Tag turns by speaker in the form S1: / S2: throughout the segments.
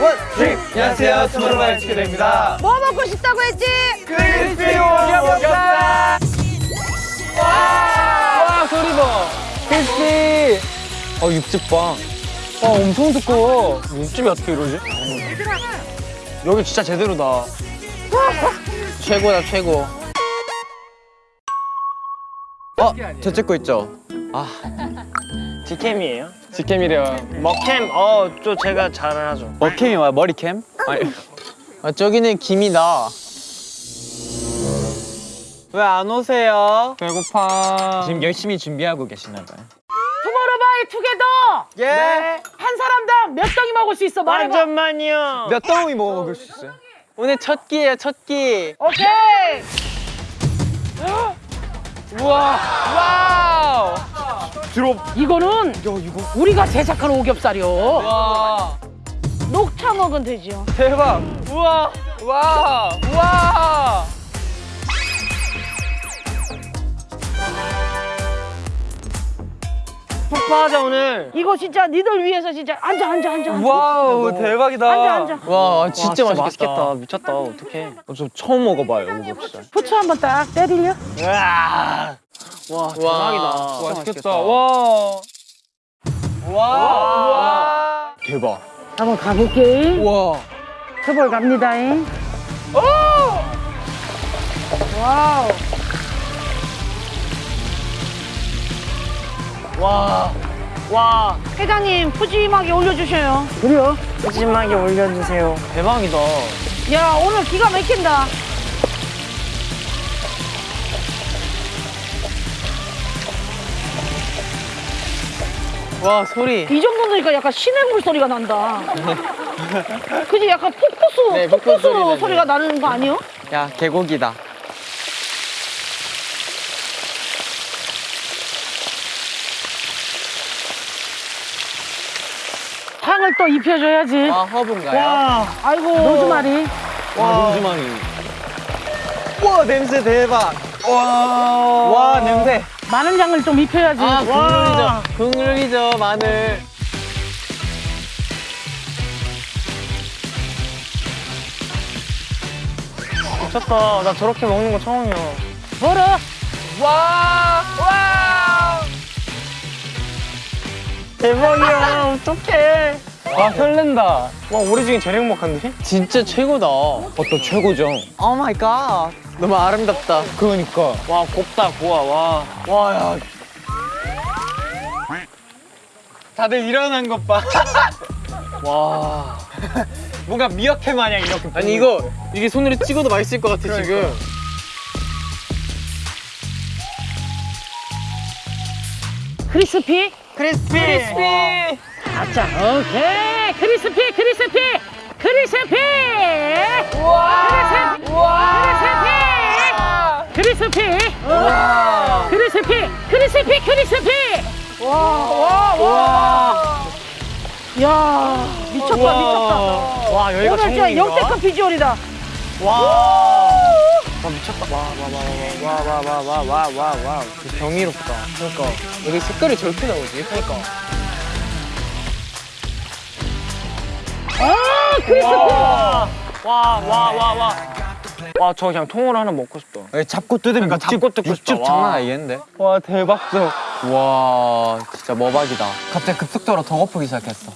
S1: 안녕하세요. 투모로우바이 투게더입니다.
S2: 뭐 먹고 싶다고 했지?
S1: 크리스피 오겹살 와! 소리 봐. 크리스피. 어 육즙 봐와 엄청 두꺼워. 육즙이 어떻게 이러지? 여기 진짜 제대로다. 최고다 최고. 어? 저 찍고 있죠? 아.
S3: 디캠이에요?
S1: 직캠이래요
S3: 먹캠 어또 제가 잘하죠
S1: 머캠이 뭐야 머리캠? 아니 아 저기는 김이다 왜 안 오세요? 배고파 지금 열심히 준비하고 계시나 봐요
S2: 투모로우바이 투게더!
S1: 예!
S2: 한 사람당 몇 덩이 먹을 수 있어? 말해봐.
S3: 완전만요
S1: 몇 덩이 먹을 수 있어요? 오늘 첫 끼예요 첫 끼.
S2: 오케이!
S1: 우와 wow
S2: 이거는 우리가 제작한 오겹살이요.
S1: 와.
S2: 녹차 먹으면 되지요.
S1: 대박. 우와. 와. 우와.
S3: 폭파하자 오늘.
S2: 이거 진짜 니들 위해서 진짜 앉아 앉아 앉아. 앉아.
S1: wow 대박이다.
S2: 앉아, 앉아.
S1: 와 진짜
S3: 와,
S1: 맛있겠다.
S3: 미쳤다. 어떡해.
S1: 어, 저 처음 먹어봐요 오겹살.
S2: 후추 한번 딱 때리려.
S3: 으아 와 대박이다
S1: 와, 맛있겠다 와 와, 와. 대박
S2: 한번 가볼게.
S1: 우와
S2: 트볼 갑니다잉. Wow.
S3: 와, 와,
S2: 회장님 푸짐하게 올려주셔요. 그래요?
S3: 푸짐하게 올려주세요. 대박이다.
S2: 야 오늘 기가 막힌다.
S1: 와 소리
S2: 이 정도 넣으니까 약간 시냇물 소리가 난다. 그지 약간 폭포수,
S1: 네, 폭포수
S2: 폭포수
S1: 소리 나죠.
S2: 소리가 나는 거 아니요?
S1: 야 계곡이다
S2: 향을 또 입혀줘야지.
S1: 아 허브인가요?
S3: 와,
S2: 아이고 로즈마리.
S1: 와 로즈마리 와 냄새 대박 와, 와 냄새
S2: 마늘 향을 좀 입혀야지.
S1: 아
S3: 와.
S1: 국룰이죠 국룰이죠 마늘
S3: 미쳤다. 나 저렇게 먹는 거 처음이야.
S2: 뭐라?
S1: 와 와.
S3: 대박이야. 어떡해.
S1: 와 설렌다.
S3: 와, 우리 중에 제일 행복한데?
S1: 진짜 최고다. 어때 최고죠? Oh my God 너무 아름답다. 그러니까.
S3: 와, 곱다, 고와, 와.
S1: 와야. 다들 일어난 것봐.
S3: 와.
S1: 뭔가 미역회 마냥 이렇게 아니 이거 이게 손으로 찍어도 맛있을 것 같아 지금. Crispy? Crispy. Crispy
S2: 아자, 오케이. Crispy, crispy, crispy.
S1: 우와 우와
S2: crispy,
S1: 우와
S2: crispy, crispy, crispy.
S1: 우와
S2: 야, 미쳤다, 미쳤다.
S3: 와, 여기가
S2: 오늘 진짜? 역대급 비주얼이다.
S3: 와. 와, 미쳤다. 와, 와, 와, 와, 와, 와, 와, 와, 와, 와.
S1: 경이롭다 그러니까 여기 색깔이 저렇게 나오지 그러니까
S2: 아, 크리스피.
S3: 와, 와, 와, 와, 와. 와, 저 그냥 통으로 하나 먹고 싶다.
S1: 잡고 뜯으면
S3: 그러니까 잡고 뜯고 싶다.
S1: 육즙
S3: 와.
S1: 장난 아니겠는데 와 대박적 와 진짜 머박이다 갑자기 급속도로 더 고프기 시작했어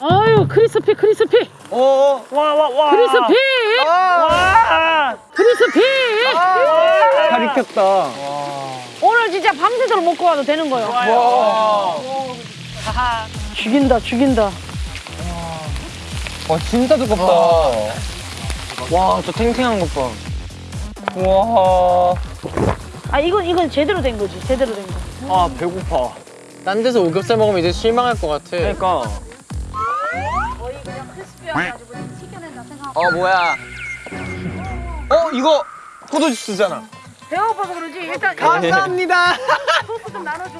S2: 아유, 크리스피, 크리스피,
S1: 오
S3: 와, 와, 와.
S2: 크리스피,
S3: 와.
S2: 크리스피.
S1: 살 익혔다
S2: 오늘 진짜 밤새도록 먹고 와도 되는 거예요.
S1: 와.
S2: 죽인다, 죽인다.
S1: 와 진짜 두껍다
S3: 와, 저 탱탱한 것 봐.
S1: 와.
S2: 아, 이건, 이건 제대로 된 거지, 제대로 된 거.
S3: 아, 배고파.
S1: 딴 데서 오겹살 먹으면 이제 실망할 것 같아
S3: 그러니까.
S1: 어 뭐야 어 이거 포도주스잖아
S2: 배가 고파서 그러지? 일단
S1: 감사합니다
S2: 소스 좀 나눠줘.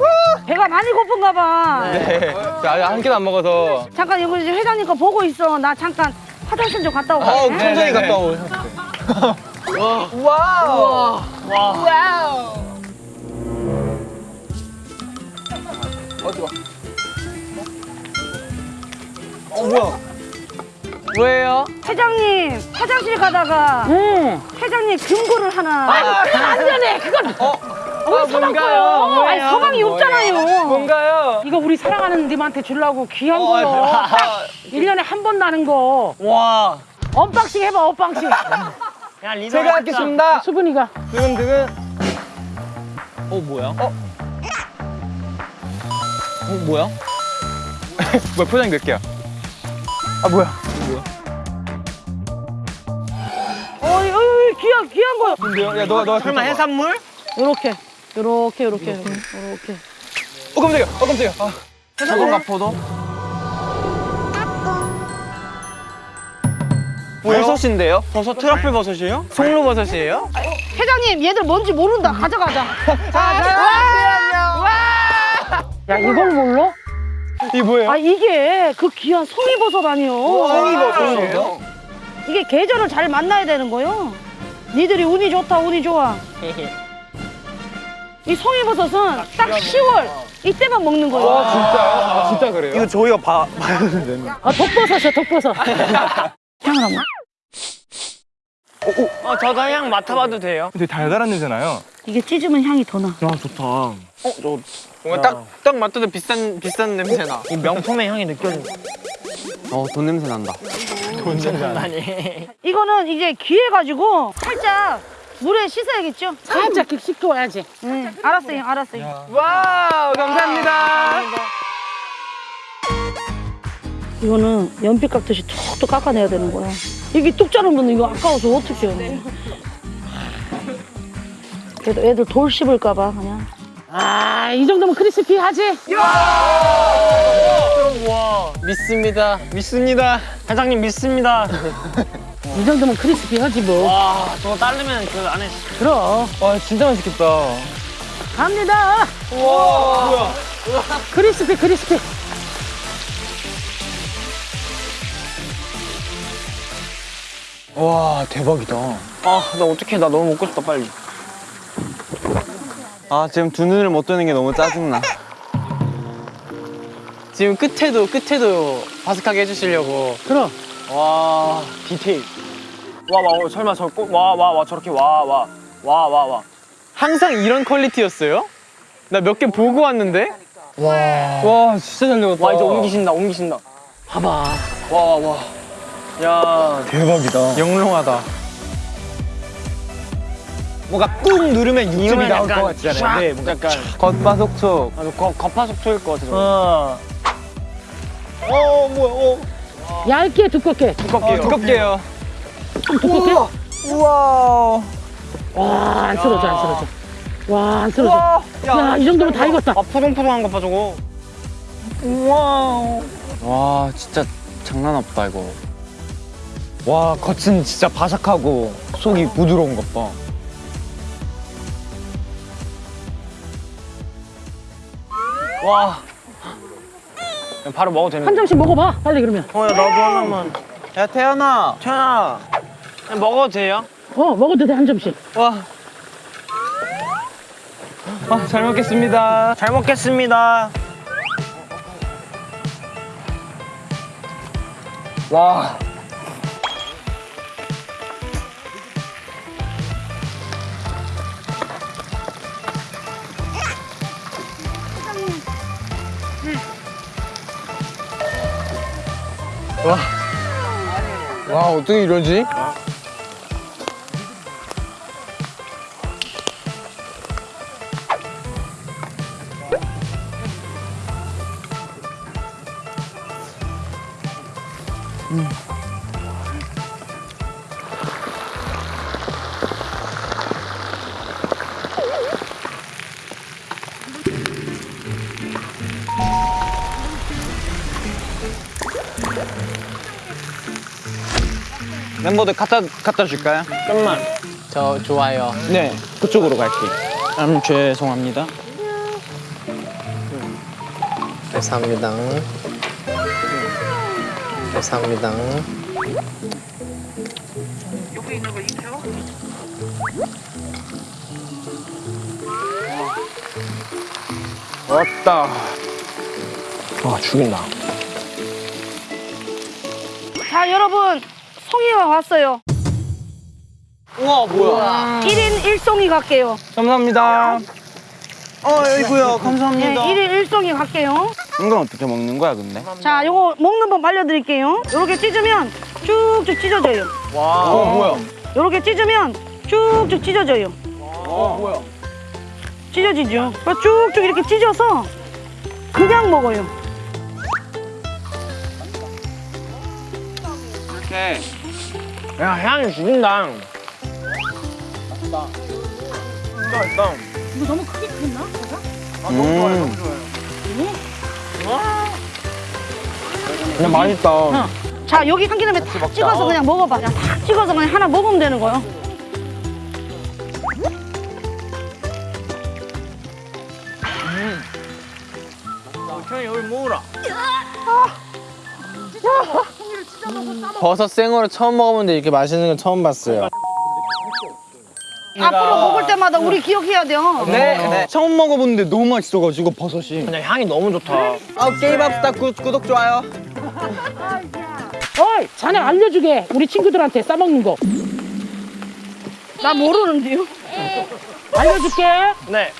S2: 배가 많이 고픈가 봐.
S1: 네 아직 한 끼도 안 먹어서
S2: 잠깐 이거 이제 회장님 거 보고 있어. 나 잠깐 화장실 좀 갔다 오고.
S1: 어
S2: 갈게.
S1: 천천히 갔다 오셨어 wow
S3: 와.
S1: Wow 어디 봐 어 뭐야 뭐예요?
S2: 회장님 화장실 가다가
S1: 응.
S2: 회장님 금고를 하나. 아, 그건 안 되네. 그건
S1: 어?
S2: 우리 서방 거요. 아니 서방이 없잖아요.
S1: 뭔가요?
S2: 이거 우리 사랑하는 님한테 주려고 귀한
S1: 어,
S2: 거요.
S1: 아,
S2: 일년에 한 번 나는 거.
S1: 와.
S2: Unboxing 해봐, unboxing.
S3: 야 리더
S1: 제가 하겠습니다.
S2: 수분이가.
S1: 두근두근. 어 뭐야? 어? 어 뭐야? 뭐야 포장이 몇 개야? 아 뭐야?
S2: 귀한, 귀한 거요.
S1: 근데요? 야 너가 너가
S3: 설마 해산물?
S2: 요렇게, 요렇게, 요렇게, 요렇게.
S1: 어 깜짝이야. 어 깜짝이야. 아. 해산물과 포도? 버섯인데요?
S3: 버섯 트러플 버섯이에요?
S1: 송로 버섯이에요?
S2: 회장님, 얘들 뭔지 모른다. 가져가자. 야, 이걸 몰라?
S1: 이 뭐예요?
S2: 아, 이게 그 귀한 송이버섯 아니요.
S1: 송이버섯이에요?
S2: 이게 계절을 잘 만나야 되는 거요. 니들이 운이 좋다, 운이 좋아. 이 송이버섯은 딱 10월 이때만 먹는 거예요.
S1: 와 진짜요? 아, 진짜 그래요?
S3: 이거 저희가 봐 봐야 되는데.
S2: 아, 독버섯이야, 독버섯. 향을 한번.
S3: 어 저도 향 맡아봐도 돼요?
S4: 되게 달달한 냄새나요.
S2: 이게 찢으면 향이 더 나.
S3: 야 좋다. 어 저
S1: 뭔가 딱, 딱 맡아도 비싼, 비싼 냄새 나.
S3: 이 명품의 향이 느껴져.
S1: 어, 돈 냄새 난다.
S3: 아니.
S2: 이거는 이제 귀해가지고 살짝 물에 씻어야겠죠? 살짝 씻고 와야지. 응, 알았어요, 알았어요.
S1: Wow, 감사합니다.
S2: 이거는 연필 깎듯이 툭툭 깎아내야 되는 거야. 이게 뚝 자르면 이거 아까워서 어떻게 해. 그래도 애들 돌 씹을까 봐 그냥. 아, 이 정도면 크리스피하지?
S3: 와
S1: 믿습니다. 믿습니다.
S3: 회장님 믿습니다.
S2: 이 정도면 크리스피하지 뭐.
S3: 와 저거 따르면 그 안에
S2: 그럼.
S1: 와, 진짜 맛있겠다.
S2: 갑니다.
S1: 우와. 뭐야?
S2: 크리스피, 크리스피.
S1: 와, 대박이다.
S3: 아 나 어떡해 나 너무 먹고 싶다 빨리.
S1: 아, 지금 두 눈을 못 뜨는 게 너무 짜증나. 지금 끝에도, 끝에도 바삭하게 해주시려고.
S2: 그럼.
S3: 와 디테일. 와와 설마 저와와 와 저렇게 와 와 와 와 와.
S1: 항상 이런 퀄리티였어요? 나 몇 개 보고 왔는데? 와. 와, 진짜 잘 익었다.
S3: 와 이제 옮기신다 옮기신다.
S2: 봐봐.
S3: 와와 와. 야
S4: 대박이다.
S1: 영롱하다. 뭔가 꾹 누르면 육즙이
S3: 이러면
S1: 나올
S3: 약간
S1: 것 같잖아요. 네, 뭔가
S3: 약간
S1: 겉바속촉.
S3: 아주 거 겉바속촉일 것 같아. 저거.
S1: 어. 어, 뭐야, 어.
S2: 얇게, 두껍게.
S1: 두껍게요. 두껍게요.
S2: 좀 두껍게.
S1: 우와.
S2: 와, 안 쓰러져, 안 쓰러져. 와, 안 쓰러져.
S1: 우와.
S2: 야, 이 정도면 다 익었다.
S3: 아 포동포동한 거 봐 저거.
S1: 우와. 와, 진짜 장난 없다, 이거. 와, 겉은 진짜 바삭하고 속이 부드러운 것 봐.
S3: 와. 그냥 바로 먹어도 되는.
S2: 한 점씩 먹어봐, 빨리 그러면.
S3: 어 야 나도 하나만.
S1: 야, 태연아.
S3: 태연아. 그냥 먹어도 돼요?
S2: 어, 먹어도 돼, 한 점씩.
S1: 와. 아, 잘 먹겠습니다.
S3: 잘 먹겠습니다.
S1: 와. 와. 와, 어떻게 이러지? 멤버들 갖다 갖다 줄까요?
S3: 좀만.
S1: 저 좋아요. 네, 그쪽으로 갈게요. 음, 죄송합니다.
S5: 감사합니다. 감사합니다.
S1: 왔다.
S3: 와 죽인다.
S2: 송이가 왔어요.
S3: 우와 뭐야?
S2: 1인 1송이 갈게요.
S1: 감사합니다.
S3: 어 아이고야
S2: 네,
S3: 감사합니다.
S2: 1인 1송이 갈게요.
S1: 이건 어떻게 먹는 거야 근데?
S2: 자, 요거 먹는 법 알려드릴게요. 요렇게 찢으면 쭉쭉 찢어져요.
S3: 와.
S1: 어 뭐야?
S2: 요렇게 찢으면 쭉쭉 찢어져요.
S3: 어 뭐야?
S2: 찢어지죠. 쭉쭉 이렇게 찢어서 그냥 먹어요.
S1: 이렇게.
S3: 야 향이 죽인다. 맛있다. 맛있다.
S2: 이거 너무 크게 컸나?
S3: 아 너무 좋아요
S1: 음.
S3: 너무 좋아요.
S1: 그냥 맛있다.
S2: 어. 자, 여기 참기름에 탁 찍어서 그냥 먹어봐. 그냥 탁 찍어서 그냥 하나 먹으면 되는 거예요.
S3: 형이 여기 먹으라.
S5: 버섯 생으로 처음 먹어보는데 이렇게 맛있는 건 처음 봤어요.
S2: 앞으로 먹을 때마다 우리 기억해야 돼요.
S1: 네, 네. 처음 먹어봤는데 너무 맛있어가지고 버섯이.
S3: 그냥 향이 너무 좋다.
S1: 아 게임합시다 구, 구독 좋아요.
S4: 어이, 자네 알려주게. 우리 친구들한테 싸먹는 거.
S2: 나 모르는데요.
S4: 알려줄게.
S3: 네.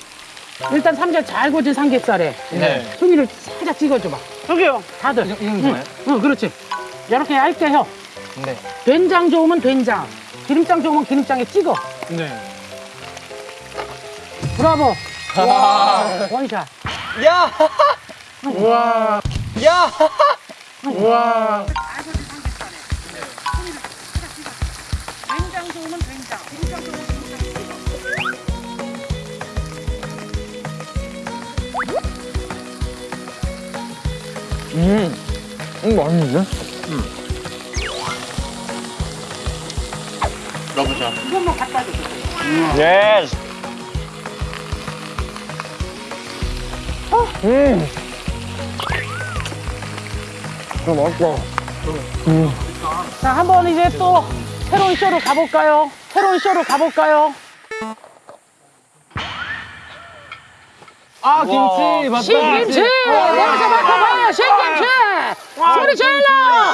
S4: 일단 삼겹 잘 구워진 삼겹살에
S3: 네.
S4: 송이를 살짝 찍어줘봐.
S2: 여기요.
S4: 다들.
S1: 이런 거예요?
S4: 응, 그렇지. 이렇게 얇게 혀.
S1: 네.
S4: 된장 좋으면 된장, 기름장 좋으면 기름장에 찍어.
S3: 네.
S4: 브라보. 원샷.
S3: 야. 우와. 야. 우와.
S2: 된장 좋으면 된장. 기름장 좋으면
S1: 음. 음 맛있는데?
S3: 넣어보자.
S4: 이것만 갖다 줘.
S3: 예스.
S1: 음. 아 맛있다.
S4: 자, 한번 이제 또 새로운 쇼로 가볼까요? 새로운 쇼로 가볼까요?
S1: 아 김치 맞다.
S4: 신김치! 여기서 맡아봐요, 신김치! 소리 질러!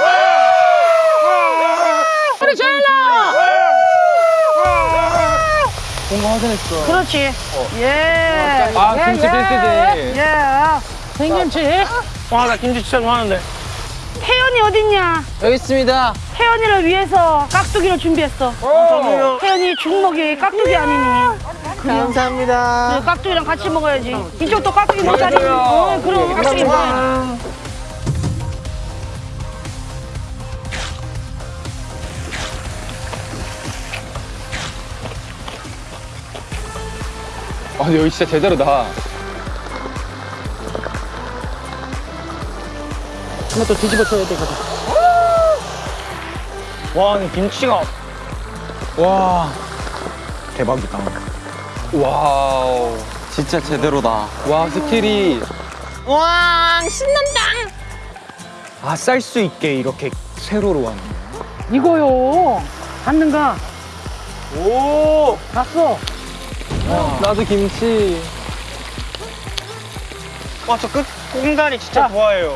S4: 소리 질러!
S1: 뭔가 확인했어.
S2: 그렇지. 예.
S1: 아 김치
S4: 예,
S1: 필수지.
S2: 예.
S4: 신김치!
S3: 와 나 김치 진짜 좋아하는데.
S2: 태연이 어딨냐?
S5: 여기 있습니다.
S2: 태연이를 위해서 깍두기를 준비했어.
S3: 저도요.
S2: 태연이 죽먹이 깍두기 아니니.
S5: 감사합니다.
S2: 그 깍두기랑 같이 먹어야지. 이쪽도 깍두기 먹자니. 어, 그럼 깍두기 먹어
S1: 아 여기 진짜 제대로다.
S4: 이것도 뒤집어 줘야 되거든.
S3: 와 근데 김치가
S1: 와 대박이다. Wow 진짜 제대로다. 와 skill이
S5: 와 신난다.
S1: 아 쌀 수 있게 이렇게 세로로 하는.
S4: 이거요. 봤는가?
S3: 오.
S4: 봤어.
S1: 나도 김치.
S3: 와 저 끝 공간이 진짜 좋아해요.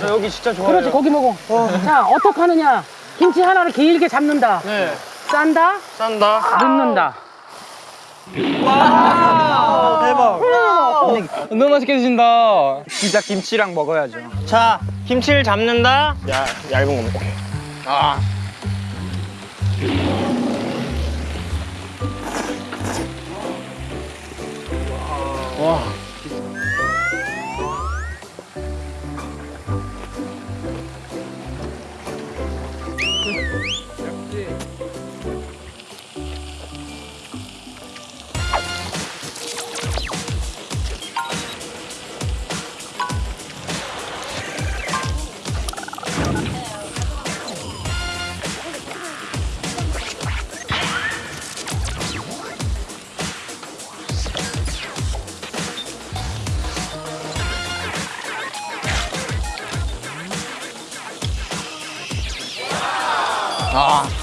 S3: 저 여기 진짜 좋아해요.
S4: 그렇지, 고기 먹어. 자, 어떻게 하느냐? 김치 하나를 길게 잡는다.
S3: 네.
S4: 싼다,
S3: 싼다.
S4: 넣는다.
S3: 아, 대박.
S1: 너무 맛있게 드신다. 진짜 김치랑 먹어야죠.
S3: 자 김치를 잡는다. 야 얇은 거 오케이. 아. 와.
S1: 아.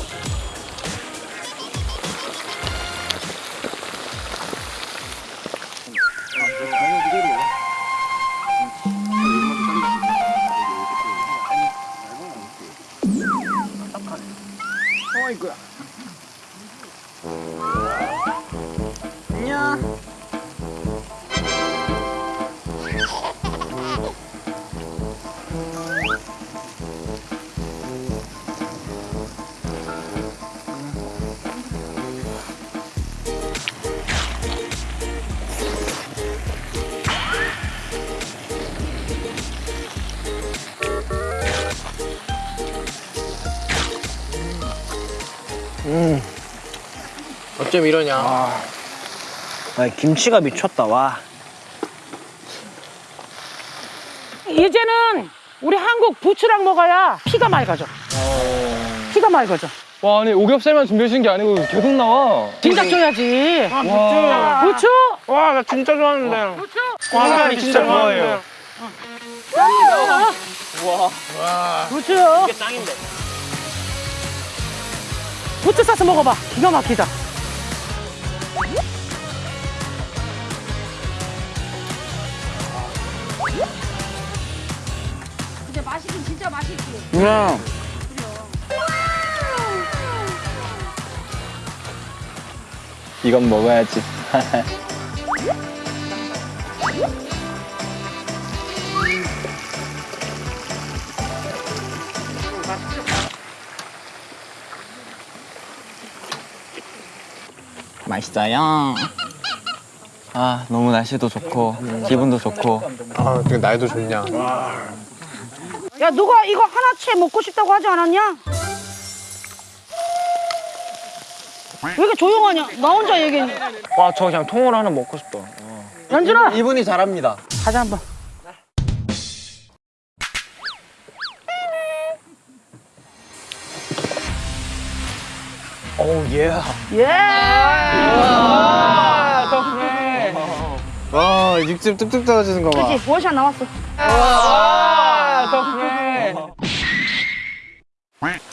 S5: 어쩜 이러냐.
S3: 아, 김치가 미쳤다 와.
S4: 이제는 우리 한국 부추랑 먹어야 피가 맑아져. 피가 맑아져.
S1: 와 아니 오겹살만 준비해 주신 게 아니고 계속 나와.
S4: 진작 줘야지.
S1: 와.
S4: 부추.
S3: 와 나 진짜 좋아하는데.
S4: 부추.
S3: 와, 나 진짜 좋아해요.
S4: 부추.
S3: 이게 짱인데.
S4: 부추 싸서 먹어봐. 기가 막히다.
S2: 근데 맛있긴 진짜 맛있지.
S1: 그냥 이건 먹어야지. 맛있어요. 아 너무 날씨도 좋고 기분도 좋고
S5: 아, 어떻게 날도 좋냐.
S2: 야 누가 이거 하나치 먹고 싶다고 하지 않았냐? 왜 이렇게 조용하냐? 나 혼자 얘기했냐?
S3: 와저 그냥 통으로 하나 먹고 싶다.
S4: 연준아.
S5: 이분이 잘합니다.
S4: 가자 한번.
S3: 오 예.
S2: 예.
S5: 와, 육즙 뚝뚝 떨어지는 거 봐.
S2: 그렇지 원샷 나왔어.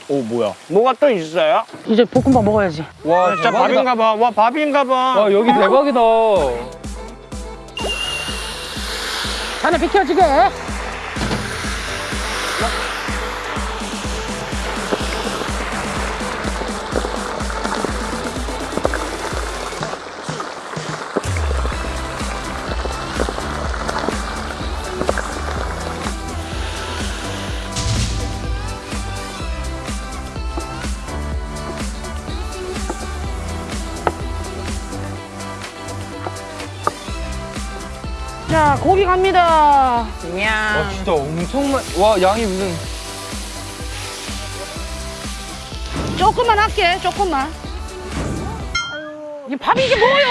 S3: 오 뭐야? 뭐가 또 있어요?
S4: 이제 볶음밥 먹어야지.
S1: 와
S3: 진짜 밥인가 봐. 와 밥인가 봐.
S1: 와 여기 대박이다.
S4: 자네 비켜지게.
S2: 자 고기 갑니다.
S1: 와 진짜 엄청 많. 와 양이 무슨
S2: 조금만 할게 조금만.
S4: 이 밥이 이게 뭐요?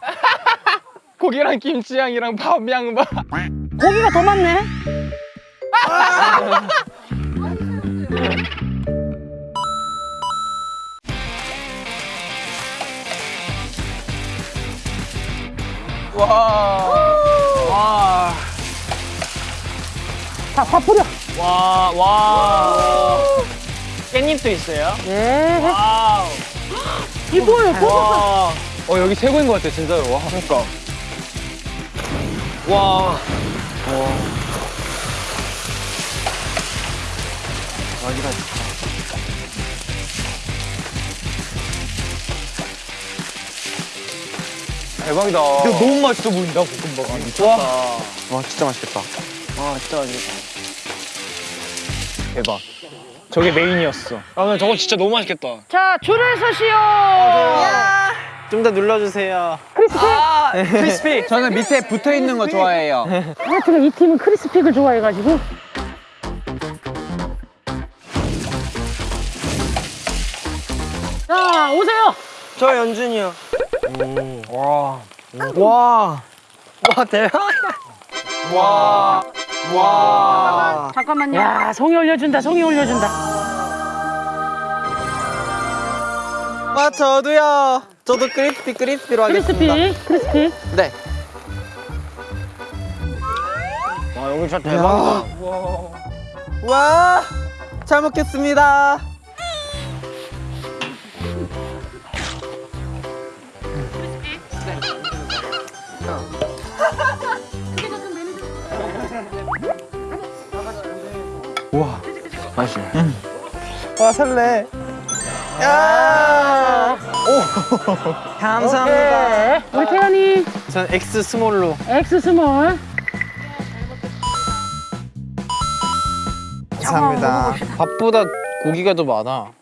S1: 고기랑 김치향이랑 밥양 밥.
S2: 고기가 더 많네.
S3: 와.
S4: 자, 밥 뿌려.
S3: 와. 와. 깻잎도 있어요?
S4: 예.
S3: 와우.
S4: 이 뭐예요? 볶음밥.
S3: 와.
S1: 어 여기 최고인 것 같아 진짜로. 와.
S3: 그러니까. 와.
S1: 대박이다.
S3: 근데 너무 맛있어 보인다 볶음밥. 아, 미쳤다.
S5: 와, 진짜 맛있겠다.
S3: 와 진짜 맛있겠다. 대박. 저게 메인이었어. 아 근데 저거 진짜 너무 맛있겠다.
S2: 자 줄을 서시오.
S5: 좀 더 눌러주세요.
S3: 크리스피.
S1: 저는 밑에 붙어 있는 거 좋아해요.
S4: 하여튼 이 팀은 크리스픽을 좋아해가지고. 자, 오세요.
S3: 저 연준이요. 와. 와. 와 대박. 와. 와.
S2: 잠깐만요.
S4: 야, 송이 올려준다, 송이 올려준다.
S5: 와, 저도요. 저도 크리스피 크리스피로 하겠습니다.
S4: 크리스픽, 크리스픽.
S5: 네.
S3: 와 여기 진짜 대박이다.
S5: 와, 잘 먹겠습니다.
S3: 맛있네.
S5: 와, 설레. 야! 오, 감사합니다.
S4: 네. 우리 태연이
S5: 전 X 스몰로.
S4: X 스몰.
S5: 감사합니다. 밥보다 고기가 더 많아.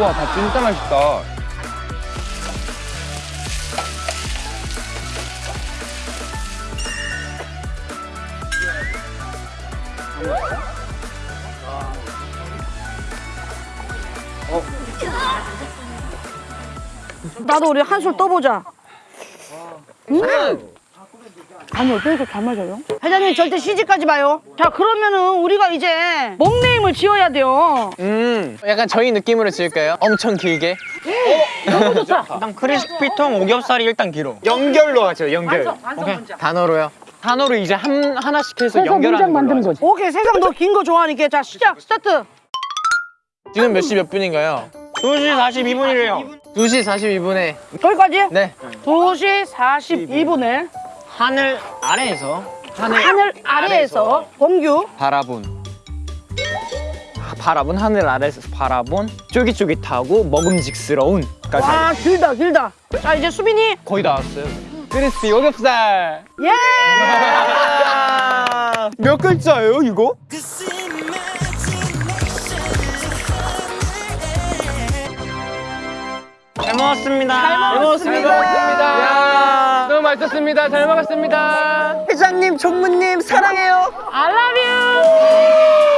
S1: 우와 밥 진짜 맛있다
S2: 나도 우리 한술 떠보자 음! 간이 어떻게 잘 맞아요? 회장님 절대 시집 가지 마요. 자 그러면은 우리가 이제 먹name을 지어야 돼요.
S5: 음 약간 저희 느낌으로 지을까요? 엄청 길게
S3: 일단 Crispy통 오겹살이 일단 길어.
S1: 연결로 하죠 연결
S5: 단어로요
S1: 단어로 이제 한 하나씩 해서
S4: 문장
S1: 연결하는
S4: 만드는. 거지.
S2: 오케이 세상 너 긴 거 좋아하니까 자 시작 스타트.
S5: 지금 몇 시 몇 분인가요?
S3: 2시 42분이래요.
S5: 2시 42분에
S2: 거기까지?
S5: 네
S2: 2시 42분에
S3: 하늘 아래에서.
S2: 하늘 아래에서 공규.
S1: 바라본. 바라본 하늘 아래에서 바라본 쫄깃쫄깃하고 먹음직스러운 까지
S2: 와 길다 길다. 자 이제 수빈이
S1: 거의 다 왔어요. 크리스피 오겹살
S2: 예!
S1: 몇 글자예요 이거?
S3: 잘 먹었습니다.
S5: 잘 먹었습니다. 너무 맛있었습니다. 잘 먹었습니다.
S1: 회장님, 종무님 사랑해요. I love you.